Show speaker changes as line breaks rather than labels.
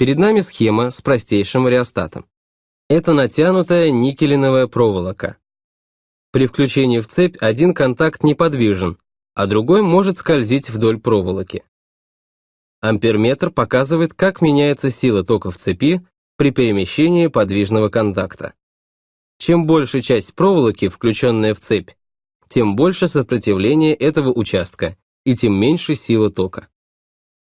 Перед нами схема с простейшим реостатом. Это натянутая никелиновая проволока. При включении в цепь один контакт неподвижен, а другой может скользить вдоль проволоки. Амперметр показывает, как меняется сила тока в цепи при перемещении подвижного контакта. Чем больше часть проволоки, включенная в цепь, тем больше сопротивление этого участка и тем меньше сила тока.